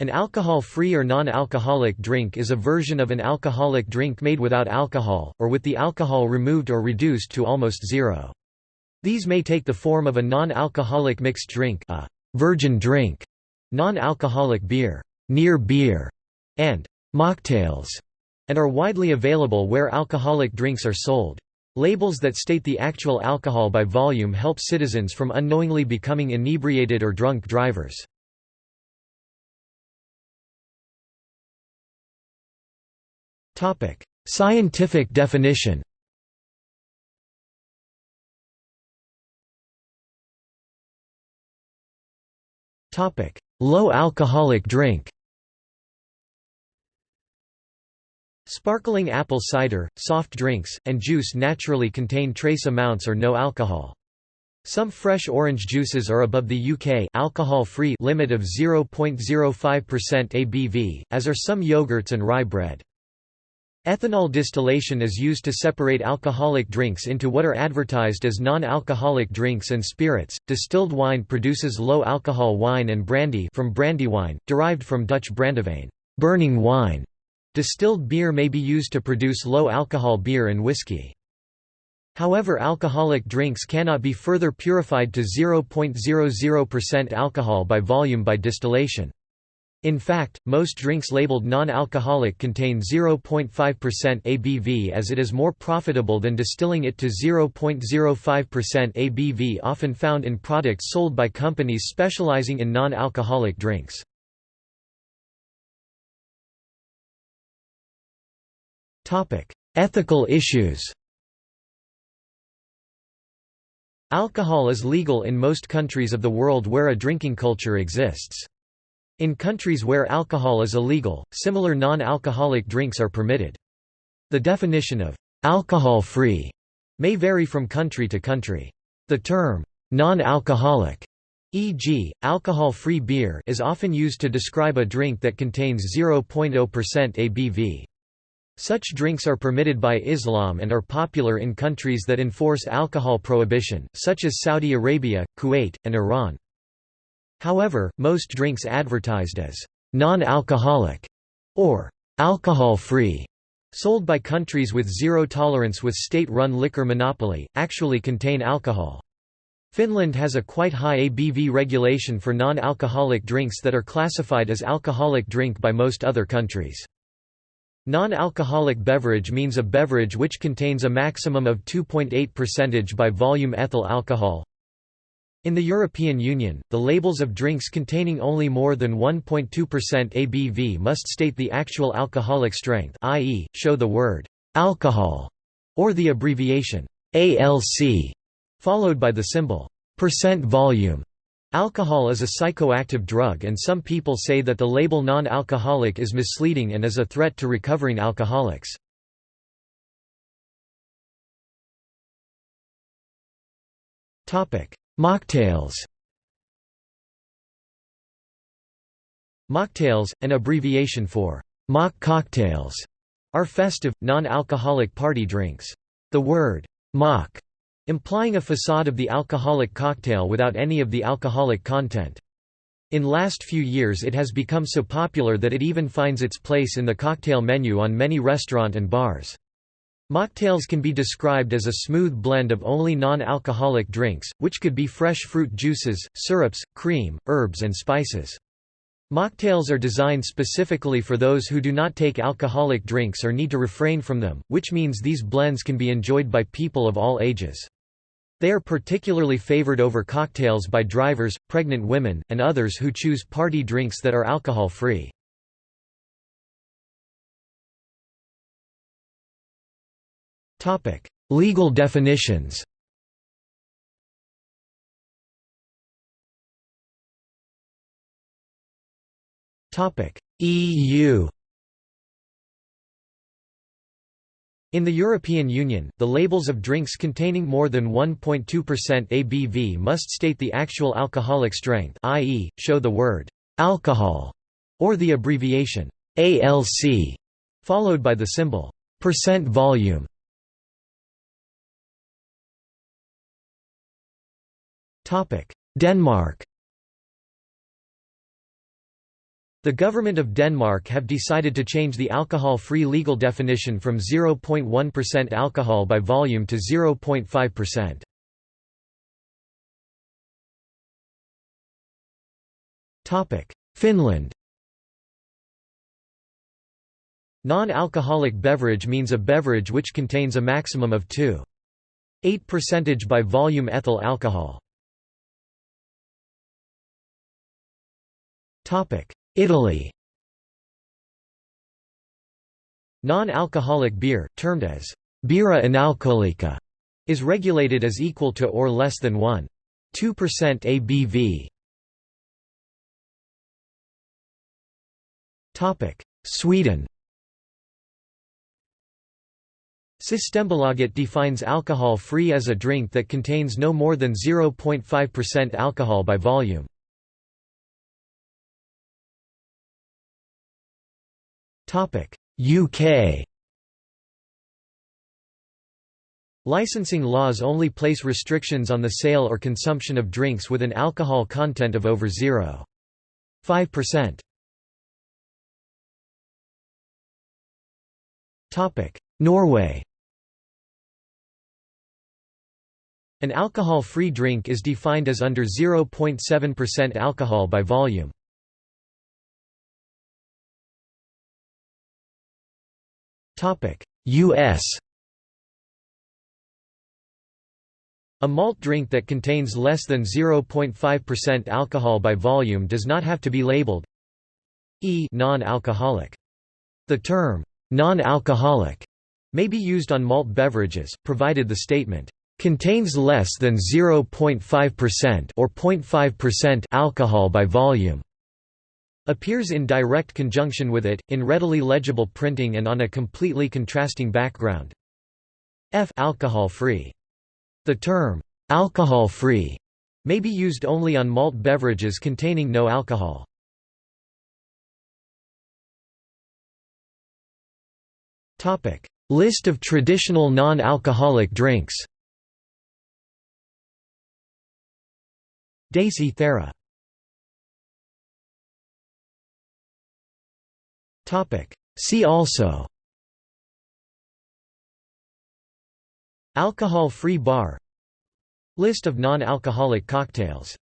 An alcohol-free or non-alcoholic drink is a version of an alcoholic drink made without alcohol, or with the alcohol removed or reduced to almost zero. These may take the form of a non-alcoholic mixed drink a virgin drink, non-alcoholic beer, near beer, and mocktails, and are widely available where alcoholic drinks are sold. Labels that state the actual alcohol by volume help citizens from unknowingly becoming inebriated or drunk drivers. Scientific definition. Topic: Low alcoholic drink. Sparkling apple cider, soft drinks, and juice naturally contain trace amounts or no alcohol. Some fresh orange juices are above the UK alcohol-free limit of 0.05% ABV, as are some yogurts and rye bread. Ethanol distillation is used to separate alcoholic drinks into what are advertised as non-alcoholic drinks and spirits. Distilled wine produces low alcohol wine and brandy from brandywine, derived from Dutch brandewijn, burning wine. Distilled beer may be used to produce low alcohol beer and whiskey. However alcoholic drinks cannot be further purified to 0.00% alcohol by volume by distillation. In fact, most drinks labeled non-alcoholic contain 0.5% ABV as it is more profitable than distilling it to 0.05% ABV often found in products sold by companies specializing in non-alcoholic drinks. Ethical issues Alcohol is legal in most countries of the world where a drinking culture exists. In countries where alcohol is illegal, similar non-alcoholic drinks are permitted. The definition of alcohol-free may vary from country to country. The term non-alcoholic, e.g., alcohol-free beer is often used to describe a drink that contains 0.0% ABV. Such drinks are permitted by Islam and are popular in countries that enforce alcohol prohibition, such as Saudi Arabia, Kuwait, and Iran. However, most drinks advertised as non-alcoholic or alcohol-free, sold by countries with zero tolerance with state-run liquor monopoly, actually contain alcohol. Finland has a quite high ABV regulation for non-alcoholic drinks that are classified as alcoholic drink by most other countries. Non-alcoholic beverage means a beverage which contains a maximum of 2.8% by volume ethyl alcohol, in the European Union, the labels of drinks containing only more than 1.2% ABV must state the actual alcoholic strength i.e., show the word «alcohol» or the abbreviation ALC, followed by the symbol percent volume. Alcohol is a psychoactive drug and some people say that the label non-alcoholic is misleading and is a threat to recovering alcoholics. Topic: Mocktails Mocktails, an abbreviation for mock cocktails, are festive, non-alcoholic party drinks. The word mock implying a facade of the alcoholic cocktail without any of the alcoholic content. In last few years it has become so popular that it even finds its place in the cocktail menu on many restaurant and bars. Mocktails can be described as a smooth blend of only non-alcoholic drinks, which could be fresh fruit juices, syrups, cream, herbs and spices. Mocktails are designed specifically for those who do not take alcoholic drinks or need to refrain from them, which means these blends can be enjoyed by people of all ages. They are particularly favored over cocktails by drivers, pregnant women, and others who choose party drinks that are alcohol-free. Legal definitions EU In the European Union, the labels of drinks containing more than 1.2% ABV must state the actual alcoholic strength i.e., show the word «alcohol» or the abbreviation «ALC», followed by the symbol «percent volume». Denmark. The government of Denmark have decided to change the alcohol-free legal definition from 0.1% alcohol by volume to 0.5%. Topic: Finland. Non-alcoholic beverage means a beverage which contains a maximum of 2.8% by volume ethyl alcohol. Italy Non-alcoholic beer, termed as birra analcolica, is regulated as equal to or less than 1.2% ABV. Sweden Systembolaget defines alcohol-free as a drink that contains no more than 0.5% alcohol by volume. UK Licensing laws only place restrictions on the sale or consumption of drinks with an alcohol content of over 0.5%. Norway. An alcohol-free drink is defined as under 0.7% alcohol by volume. U.S. A malt drink that contains less than 0.5% alcohol by volume does not have to be labeled E non-alcoholic. The term non-alcoholic may be used on malt beverages, provided the statement contains less than 0.5% or 0.5% alcohol by volume appears in direct conjunction with it, in readily legible printing and on a completely contrasting background. F alcohol-free. The term, alcohol-free, may be used only on malt beverages containing no alcohol. List of traditional non-alcoholic drinks Daisy Thera See also. Alcohol-free bar. List of non-alcoholic cocktails